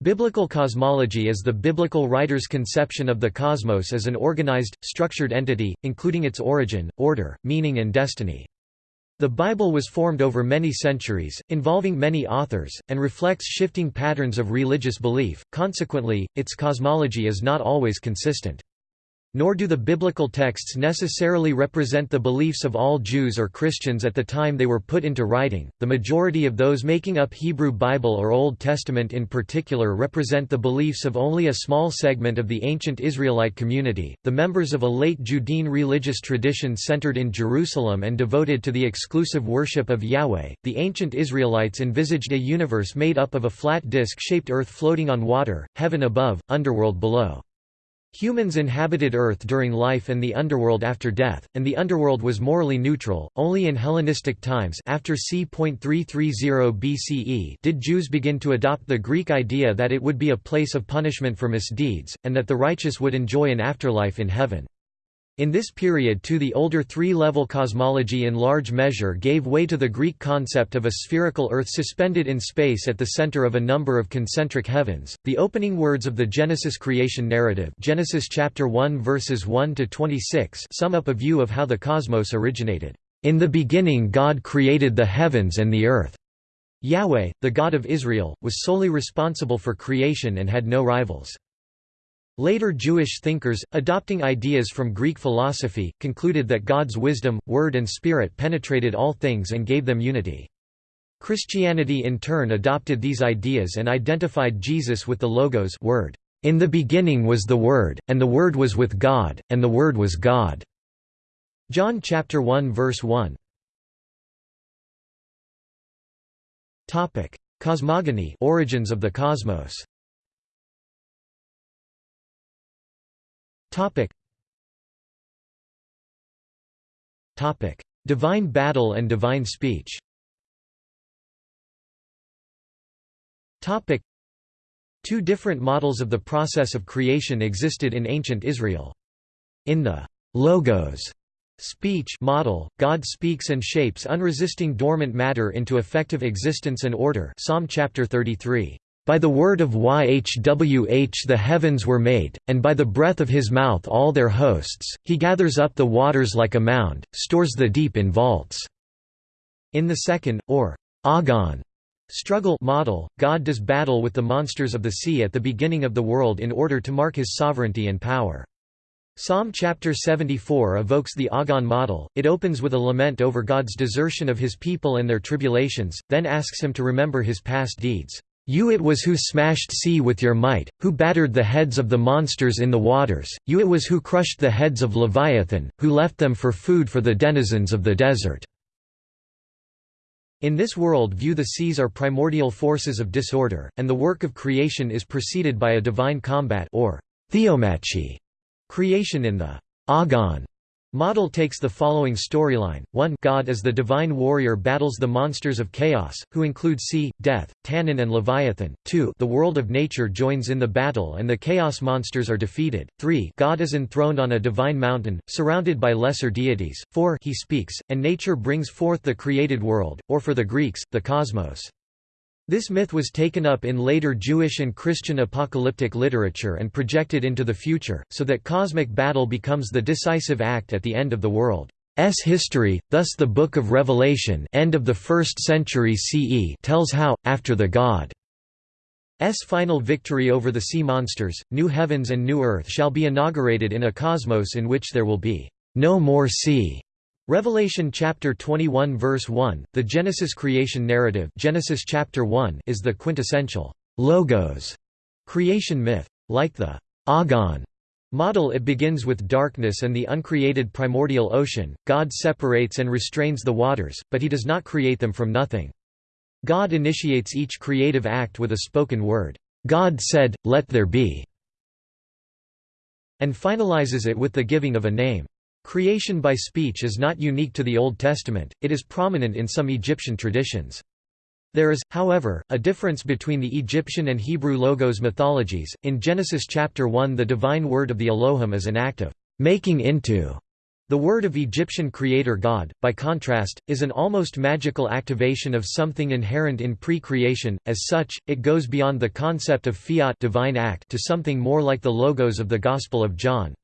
Biblical cosmology is the biblical writer's conception of the cosmos as an organized, structured entity, including its origin, order, meaning and destiny. The Bible was formed over many centuries, involving many authors, and reflects shifting patterns of religious belief, consequently, its cosmology is not always consistent. Nor do the biblical texts necessarily represent the beliefs of all Jews or Christians at the time they were put into writing. The majority of those making up Hebrew Bible or Old Testament in particular represent the beliefs of only a small segment of the ancient Israelite community, the members of a late Judean religious tradition centered in Jerusalem and devoted to the exclusive worship of Yahweh. The ancient Israelites envisaged a universe made up of a flat disc shaped earth floating on water, heaven above, underworld below. Humans inhabited Earth during life and the underworld after death, and the underworld was morally neutral. Only in Hellenistic times after c.330 BCE did Jews begin to adopt the Greek idea that it would be a place of punishment for misdeeds, and that the righteous would enjoy an afterlife in heaven. In this period too the older three-level cosmology in large measure gave way to the Greek concept of a spherical Earth suspended in space at the center of a number of concentric heavens. The opening words of the Genesis creation narrative Genesis chapter 1 verses 1 to 26 sum up a view of how the cosmos originated. In the beginning God created the heavens and the earth. Yahweh, the God of Israel, was solely responsible for creation and had no rivals. Later Jewish thinkers, adopting ideas from Greek philosophy, concluded that God's wisdom, word and spirit penetrated all things and gave them unity. Christianity in turn adopted these ideas and identified Jesus with the Logos word. In the beginning was the Word, and the Word was with God, and the Word was God. John chapter 1 verse 1. Topic: Cosmogony, origins of the cosmos. Topic. Topic: Divine battle and divine speech. Topic: Two different models of the process of creation existed in ancient Israel. In the logos speech model, God speaks and shapes unresisting dormant matter into effective existence and order. Psalm chapter 33. By the word of Yhwh the heavens were made, and by the breath of his mouth all their hosts, he gathers up the waters like a mound, stores the deep in vaults." In the second, or agon struggle model, God does battle with the monsters of the sea at the beginning of the world in order to mark his sovereignty and power. Psalm chapter 74 evokes the Agon model, it opens with a lament over God's desertion of his people and their tribulations, then asks him to remember his past deeds. You it was who smashed sea with your might, who battered the heads of the monsters in the waters, you it was who crushed the heads of Leviathan, who left them for food for the denizens of the desert." In this world view the seas are primordial forces of disorder, and the work of creation is preceded by a divine combat or theomachy. Creation in the Agon Model takes the following storyline, 1 God as the divine warrior battles the monsters of chaos, who include sea, death, Tannin and Leviathan, 2 the world of nature joins in the battle and the chaos monsters are defeated, 3 God is enthroned on a divine mountain, surrounded by lesser deities, 4 he speaks, and nature brings forth the created world, or for the Greeks, the cosmos. This myth was taken up in later Jewish and Christian apocalyptic literature and projected into the future, so that cosmic battle becomes the decisive act at the end of the world's history. Thus the Book of Revelation, end of the 1st century CE, tells how after the God's final victory over the sea monsters, new heavens and new earth shall be inaugurated in a cosmos in which there will be no more sea. Revelation chapter 21 verse 1, the Genesis creation narrative Genesis chapter 1 is the quintessential logos creation myth. Like the Agon model it begins with darkness and the uncreated primordial ocean, God separates and restrains the waters, but he does not create them from nothing. God initiates each creative act with a spoken word, God said, let there be, and finalizes it with the giving of a name. Creation by speech is not unique to the Old Testament, it is prominent in some Egyptian traditions. There is, however, a difference between the Egyptian and Hebrew logos mythologies. In Genesis chapter 1, the divine word of the Elohim is an act of making into. The word of Egyptian creator God, by contrast, is an almost magical activation of something inherent in pre-creation, as such, it goes beyond the concept of fiat divine act to something more like the logos of the Gospel of John.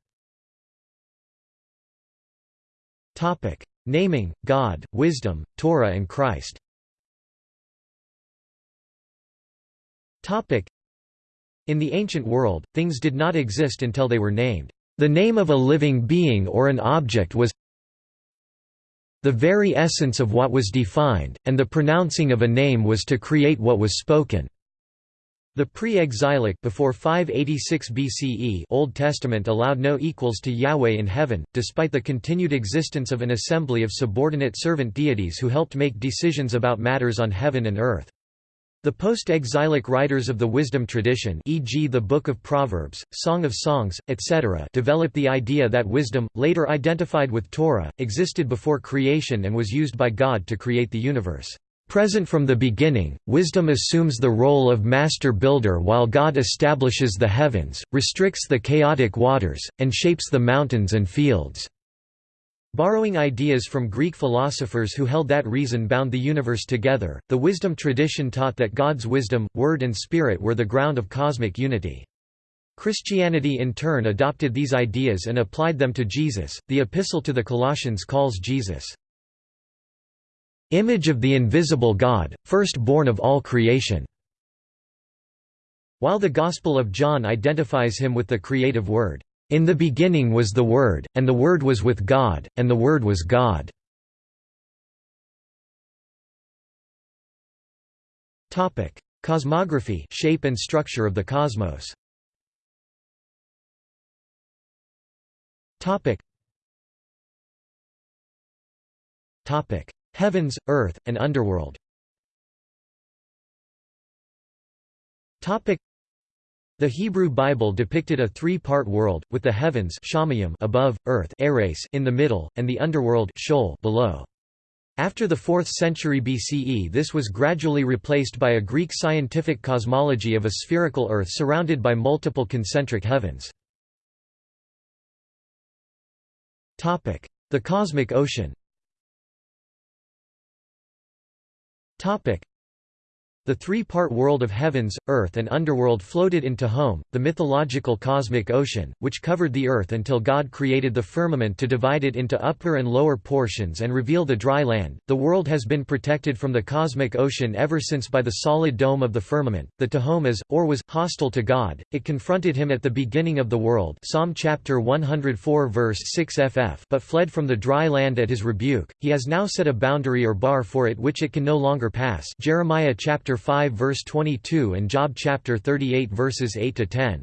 Naming, God, wisdom, Torah and Christ Topic: In the ancient world, things did not exist until they were named. The name of a living being or an object was the very essence of what was defined, and the pronouncing of a name was to create what was spoken. The pre-exilic before 586 BCE Old Testament allowed no equals to Yahweh in heaven, despite the continued existence of an assembly of subordinate servant deities who helped make decisions about matters on heaven and earth. The post-exilic writers of the wisdom tradition e.g. the Book of Proverbs, Song of Songs, etc. developed the idea that wisdom, later identified with Torah, existed before creation and was used by God to create the universe. Present from the beginning, wisdom assumes the role of master builder while God establishes the heavens, restricts the chaotic waters, and shapes the mountains and fields. Borrowing ideas from Greek philosophers who held that reason bound the universe together, the wisdom tradition taught that God's wisdom, word and spirit were the ground of cosmic unity. Christianity in turn adopted these ideas and applied them to Jesus. The Epistle to the Colossians calls Jesus, image of the invisible God, firstborn of all creation. While the Gospel of John identifies him with the creative word, in the beginning was the Word, and the Word was with God, and the Word was God. Cosmography shape and structure of the cosmos Heavens, earth, and underworld the Hebrew Bible depicted a three-part world, with the heavens above, earth in the middle, and the underworld below. After the 4th century BCE this was gradually replaced by a Greek scientific cosmology of a spherical Earth surrounded by multiple concentric heavens. The cosmic ocean Topic: the three-part world of heavens, earth and underworld floated in Tehom, the mythological cosmic ocean, which covered the earth until God created the firmament to divide it into upper and lower portions and reveal the dry land. The world has been protected from the cosmic ocean ever since by the solid dome of the firmament. The Tehom is, or was, hostile to God. It confronted him at the beginning of the world Psalm chapter 104 verse 6 ff but fled from the dry land at his rebuke. He has now set a boundary or bar for it which it can no longer pass Jeremiah chapter chapter 5 verse 22 and Job chapter 38 verses 8 to 10.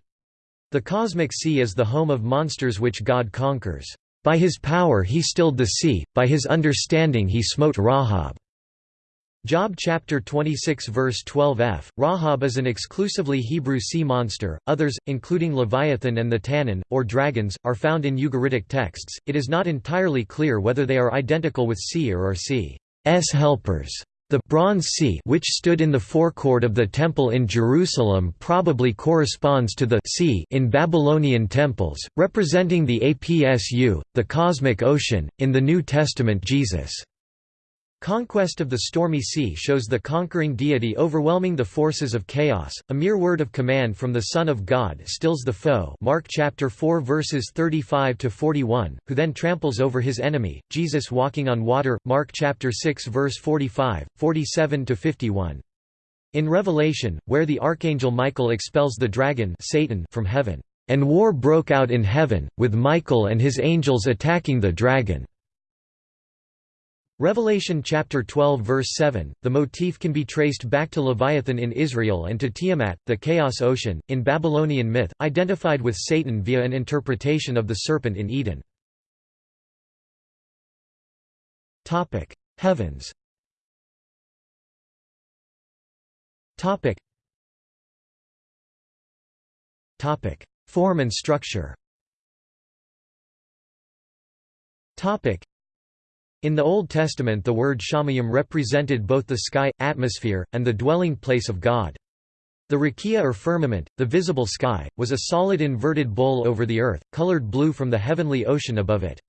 The cosmic sea is the home of monsters which God conquers. By his power he stilled the sea, by his understanding he smote Rahab. Job chapter 26 verse 12f. Rahab is an exclusively Hebrew sea monster. Others, including Leviathan and the Tannin, or dragons, are found in Ugaritic texts. It is not entirely clear whether they are identical with Seer or Sea's helpers. The Bronze Sea which stood in the forecourt of the temple in Jerusalem probably corresponds to the sea in Babylonian temples, representing the Apsu, the cosmic ocean. In the New Testament Jesus Conquest of the stormy sea shows the conquering deity overwhelming the forces of chaos. A mere word of command from the Son of God stills the foe. Mark chapter 4 verses 35 to 41, who then tramples over his enemy. Jesus walking on water. Mark chapter 6 verse 45, 47 to 51. In Revelation, where the archangel Michael expels the dragon Satan from heaven, and war broke out in heaven, with Michael and his angels attacking the dragon. Revelation chapter 12 verse 7, the motif can be traced back to Leviathan in Israel and to Tiamat, the Chaos Ocean, in Babylonian myth, identified with Satan via an interpretation of the serpent in Eden. Heavens Form and structure in the Old Testament the word shamayim represented both the sky, atmosphere, and the dwelling place of God. The rakia or firmament, the visible sky, was a solid inverted bowl over the earth, colored blue from the heavenly ocean above it.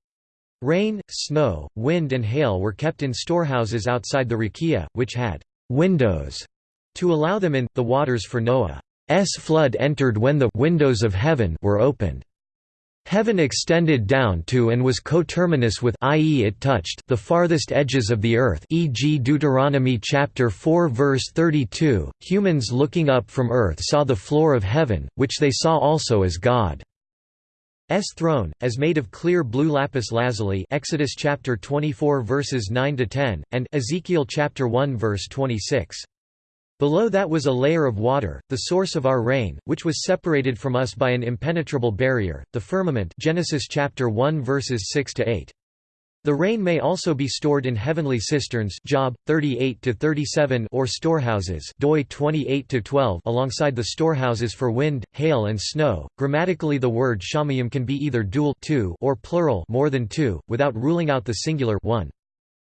Rain, snow, wind and hail were kept in storehouses outside the rakia, which had «windows» to allow them in. The waters for Noah's flood entered when the «windows of heaven» were opened. Heaven extended down to and was coterminous with i.e. it touched the farthest edges of the earth e.g. Deuteronomy chapter 4 verse 32 humans looking up from earth saw the floor of heaven which they saw also as God's throne as made of clear blue lapis lazuli Exodus chapter 24 verses 9 to 10 and Ezekiel chapter 1 verse 26 Below that was a layer of water, the source of our rain, which was separated from us by an impenetrable barrier, the firmament Genesis chapter 1 verses 6 to 8. The rain may also be stored in heavenly cisterns Job 38 to 37 or storehouses Doi 28 to 12 alongside the storehouses for wind, hail and snow. Grammatically the word shamayim can be either dual two or plural more than two without ruling out the singular one.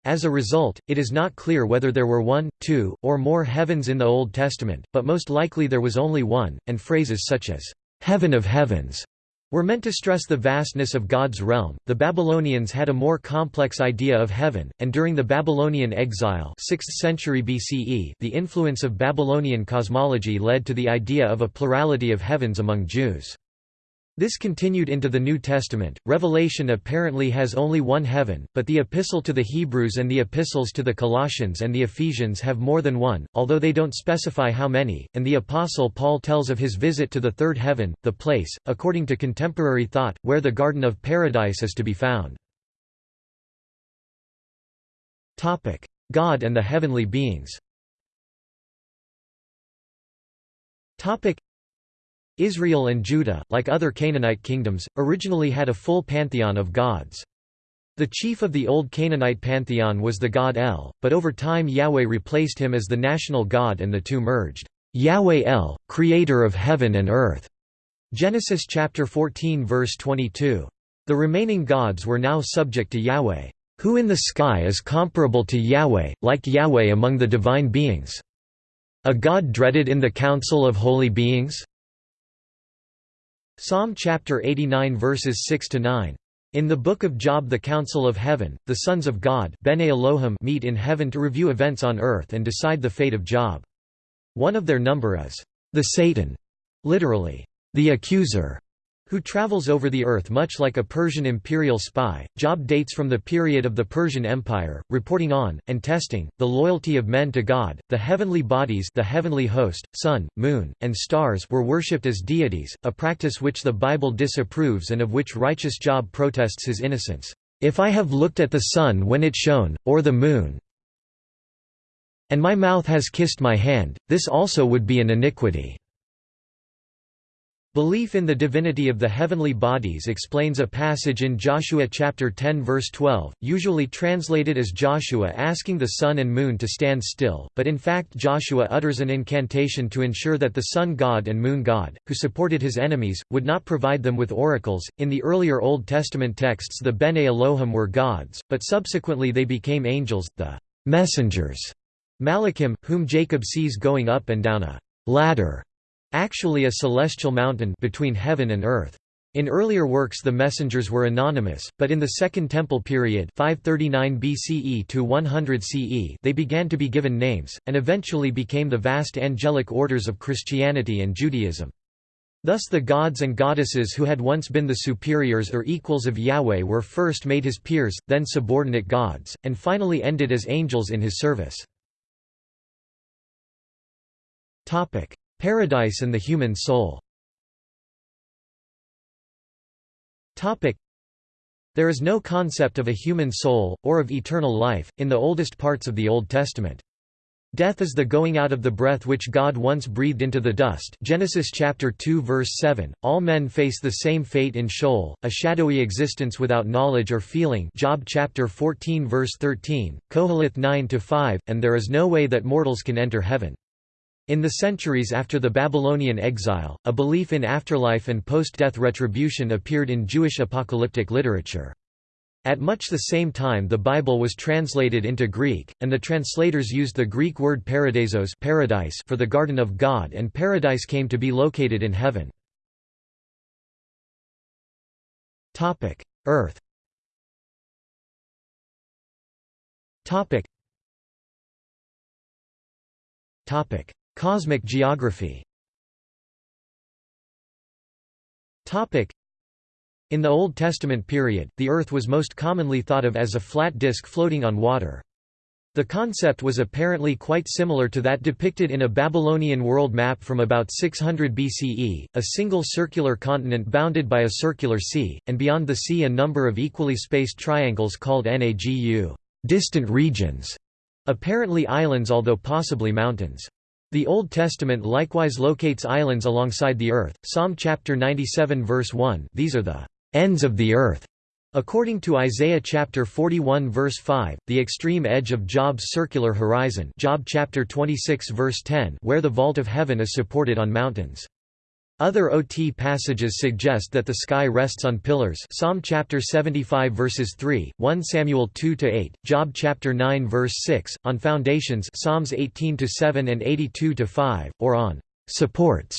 As a result, it is not clear whether there were one, two, or more heavens in the Old Testament, but most likely there was only one, and phrases such as, heaven of heavens, were meant to stress the vastness of God's realm. The Babylonians had a more complex idea of heaven, and during the Babylonian exile 6th century BCE, the influence of Babylonian cosmology led to the idea of a plurality of heavens among Jews. This continued into the New Testament. Revelation apparently has only one heaven, but the Epistle to the Hebrews and the Epistles to the Colossians and the Ephesians have more than one, although they don't specify how many, and the Apostle Paul tells of his visit to the third heaven, the place, according to contemporary thought, where the Garden of Paradise is to be found. God and the heavenly beings Israel and Judah, like other Canaanite kingdoms, originally had a full pantheon of gods. The chief of the old Canaanite pantheon was the god El, but over time Yahweh replaced him as the national god and the two merged. Yahweh El, creator of heaven and earth. Genesis chapter 14 verse 22. The remaining gods were now subject to Yahweh. Who in the sky is comparable to Yahweh, like Yahweh among the divine beings? A god dreaded in the council of holy beings? Psalm chapter 89 verses 6 to 9. In the Book of Job the Council of Heaven, the sons of God meet in heaven to review events on earth and decide the fate of Job. One of their number is, the Satan, literally, the accuser, who travels over the earth much like a Persian imperial spy. Job dates from the period of the Persian Empire, reporting on, and testing, the loyalty of men to God. The heavenly bodies the heavenly host, sun, moon, and stars were worshipped as deities, a practice which the Bible disapproves and of which righteous Job protests his innocence. If I have looked at the sun when it shone, or the moon, and my mouth has kissed my hand, this also would be an iniquity. Belief in the divinity of the heavenly bodies explains a passage in Joshua chapter 10 verse 12, usually translated as Joshua asking the sun and moon to stand still, but in fact Joshua utters an incantation to ensure that the sun god and moon god, who supported his enemies, would not provide them with oracles. In the earlier Old Testament texts the Bene Elohim were gods, but subsequently they became angels, the messengers, Malachim, whom Jacob sees going up and down a ladder actually a celestial mountain between heaven and earth. In earlier works the messengers were anonymous, but in the Second Temple period 539 BCE to 100 CE they began to be given names, and eventually became the vast angelic orders of Christianity and Judaism. Thus the gods and goddesses who had once been the superiors or equals of Yahweh were first made his peers, then subordinate gods, and finally ended as angels in his service. Paradise and the human soul There is no concept of a human soul, or of eternal life, in the oldest parts of the Old Testament. Death is the going out of the breath which God once breathed into the dust Genesis chapter 2 verse 7. All men face the same fate in Sheol, a shadowy existence without knowledge or feeling Job chapter 14 verse 13, Koheleth 9 5, and there is no way that mortals can enter heaven. In the centuries after the Babylonian exile, a belief in afterlife and post-death retribution appeared in Jewish apocalyptic literature. At much the same time the Bible was translated into Greek, and the translators used the Greek word paradisos paradise for the Garden of God and paradise came to be located in heaven. Earth Topic. Cosmic geography. In the Old Testament period, the Earth was most commonly thought of as a flat disk floating on water. The concept was apparently quite similar to that depicted in a Babylonian world map from about 600 BCE, a single circular continent bounded by a circular sea, and beyond the sea a number of equally spaced triangles called Nagu distant regions", apparently islands although possibly mountains. The Old Testament likewise locates islands alongside the earth. Psalm chapter 97 verse 1 These are the ends of the earth. According to Isaiah chapter 41 verse 5, the extreme edge of Job's circular horizon Job chapter 26 verse 10 where the vault of heaven is supported on mountains. Other OT passages suggest that the sky rests on pillars Psalm chapter 75 verses 3, 1 Samuel 2-8, Job chapter 9 verse 6, on foundations Psalms 18-7 and 82-5, or on supports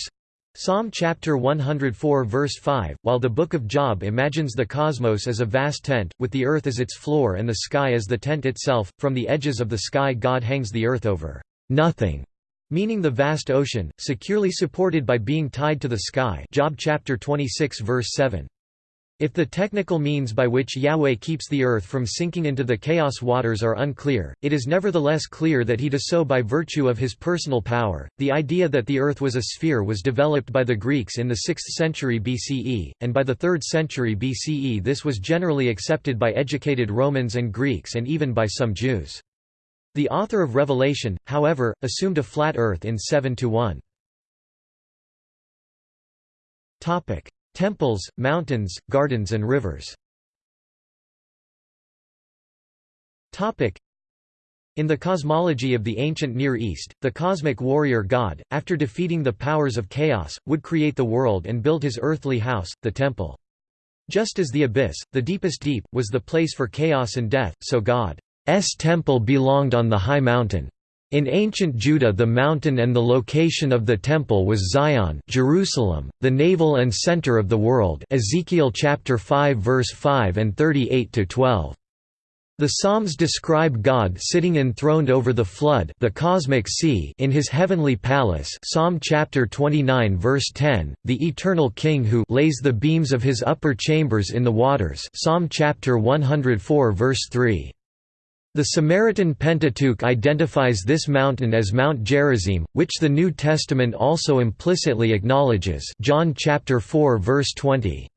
Psalm chapter 104 verse 5, while the Book of Job imagines the cosmos as a vast tent, with the earth as its floor and the sky as the tent itself, from the edges of the sky God hangs the earth over nothing meaning the vast ocean, securely supported by being tied to the sky Job chapter 26 verse 7. If the technical means by which Yahweh keeps the earth from sinking into the chaos waters are unclear, it is nevertheless clear that he does so by virtue of his personal power. The idea that the earth was a sphere was developed by the Greeks in the 6th century BCE, and by the 3rd century BCE this was generally accepted by educated Romans and Greeks and even by some Jews. The author of Revelation, however, assumed a flat earth in 7 to 1. Topic: Temples, mountains, gardens and rivers. Topic: in the cosmology of the ancient Near East, the cosmic warrior god, after defeating the powers of chaos, would create the world and build his earthly house, the temple. Just as the abyss, the deepest deep, was the place for chaos and death, so God temple belonged on the high mountain. In ancient Judah the mountain and the location of the temple was Zion Jerusalem, the navel and center of the world Ezekiel chapter 5 verse 5 and 38-12. The Psalms describe God sitting enthroned over the flood the cosmic sea in his heavenly palace Psalm chapter 29 verse 10, the eternal King who lays the beams of his upper chambers in the waters Psalm chapter 104 verse 3. The Samaritan Pentateuch identifies this mountain as Mount Gerizim, which the New Testament also implicitly acknowledges John chapter 4 verse 20.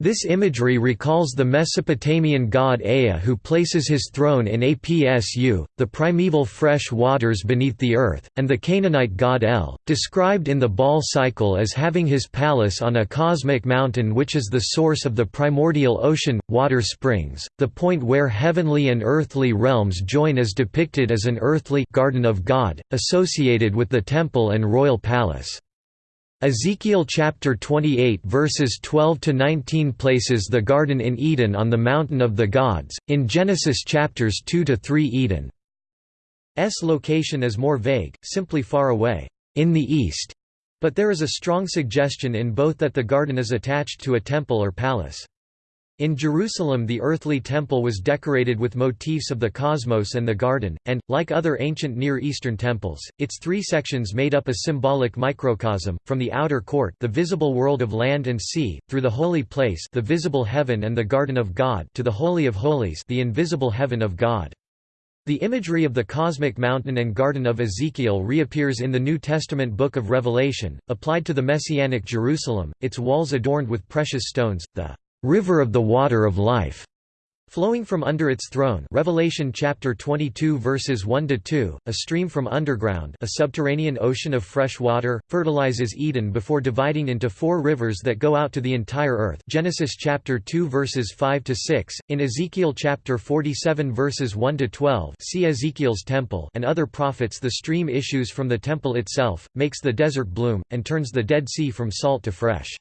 This imagery recalls the Mesopotamian god Ea who places his throne in Apsu, the primeval fresh waters beneath the earth, and the Canaanite god El, described in the Baal cycle as having his palace on a cosmic mountain which is the source of the primordial ocean, water springs, the point where heavenly and earthly realms join is depicted as an earthly garden of God, associated with the temple and royal palace. Ezekiel chapter 28 verses 12 to 19 places the garden in Eden on the mountain of the gods. In Genesis chapters 2 to 3 Eden's location is more vague, simply far away in the east. But there is a strong suggestion in both that the garden is attached to a temple or palace. In Jerusalem the earthly temple was decorated with motifs of the cosmos and the garden, and, like other ancient Near Eastern temples, its three sections made up a symbolic microcosm, from the outer court the visible world of land and sea, through the holy place the visible heaven and the garden of God to the Holy of Holies the invisible heaven of God. The imagery of the cosmic mountain and garden of Ezekiel reappears in the New Testament book of Revelation, applied to the Messianic Jerusalem, its walls adorned with precious stones, the river of the water of life flowing from under its throne. Revelation chapter 22 verses 1 to 2 a stream from underground a subterranean ocean of fresh water fertilizes Eden before dividing into four rivers that go out to the entire earth. Genesis chapter 2 verses 5 to 6 in Ezekiel chapter 47 verses 1 to 12 see Ezekiel's temple and other prophets. The stream issues from the temple itself makes the desert bloom and turns the dead sea from salt to fresh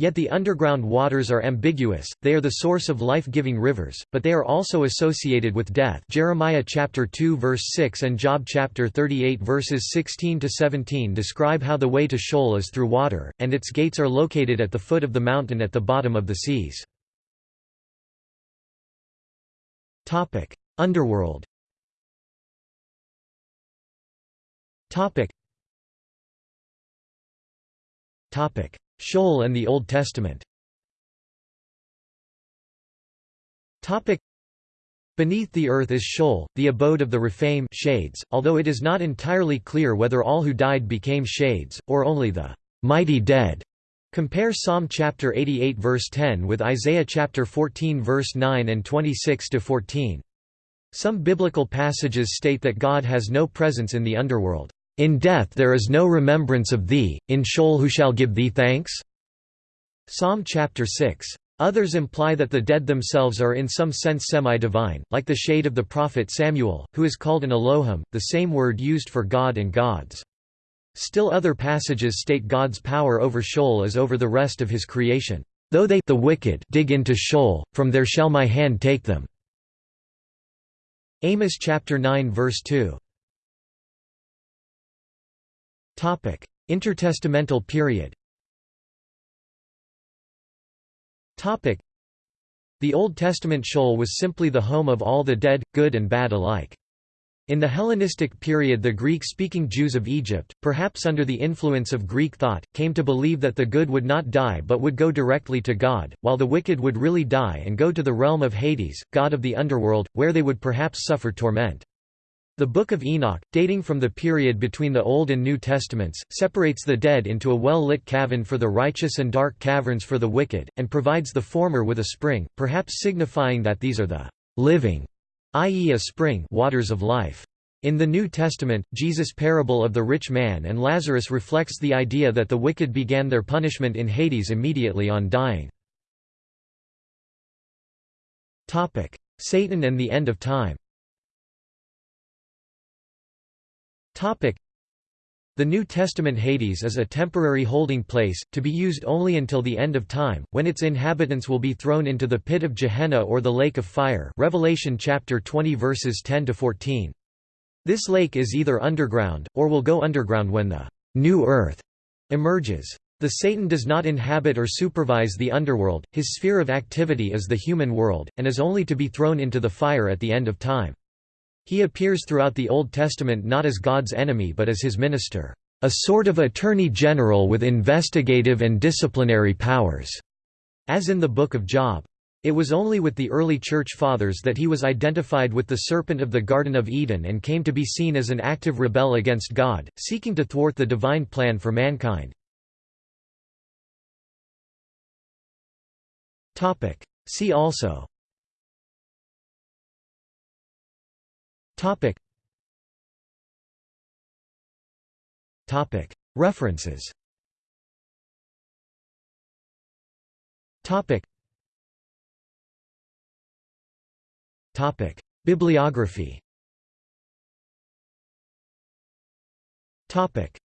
Yet the underground waters are ambiguous, they are the source of life-giving rivers, but they are also associated with death Jeremiah chapter 2 verse 6 and Job chapter 38 verses 16 to 17 describe how the way to Sheol is through water, and its gates are located at the foot of the mountain at the bottom of the seas. Underworld Topic Sheol and the Old Testament Beneath the earth is Sheol, the abode of the Rephaim shades, although it is not entirely clear whether all who died became shades, or only the mighty dead. Compare Psalm chapter 88 verse 10 with Isaiah chapter 14 verse 9 and 26 to 14. Some biblical passages state that God has no presence in the underworld. In death there is no remembrance of thee, in Sheol who shall give thee thanks? Psalm chapter 6. Others imply that the dead themselves are in some sense semi-divine, like the shade of the prophet Samuel, who is called an Elohim, the same word used for God and gods. Still other passages state God's power over Sheol as over the rest of his creation. Though they the wicked dig into Sheol, from there shall my hand take them. Amos chapter 9 verse 2. Topic: Intertestamental period. Topic: The Old Testament Sheol was simply the home of all the dead, good and bad alike. In the Hellenistic period the Greek-speaking Jews of Egypt, perhaps under the influence of Greek thought, came to believe that the good would not die but would go directly to God, while the wicked would really die and go to the realm of Hades, god of the underworld, where they would perhaps suffer torment. The Book of Enoch, dating from the period between the Old and New Testaments, separates the dead into a well-lit cavern for the righteous and dark caverns for the wicked, and provides the former with a spring, perhaps signifying that these are the living, i.e. a spring waters of life. In the New Testament, Jesus' parable of the rich man and Lazarus reflects the idea that the wicked began their punishment in Hades immediately on dying. Satan and the end of time the New Testament Hades is a temporary holding place, to be used only until the end of time, when its inhabitants will be thrown into the pit of Gehenna or the lake of fire Revelation chapter 20 verses 10–14. This lake is either underground, or will go underground when the «new earth» emerges. The Satan does not inhabit or supervise the underworld, his sphere of activity is the human world, and is only to be thrown into the fire at the end of time. He appears throughout the Old Testament not as God's enemy but as his minister, a sort of attorney general with investigative and disciplinary powers, as in the Book of Job. It was only with the early Church Fathers that he was identified with the serpent of the Garden of Eden and came to be seen as an active rebel against God, seeking to thwart the divine plan for mankind. See also Topic. Topic. References. Topic. Topic. Bibliography. Topic.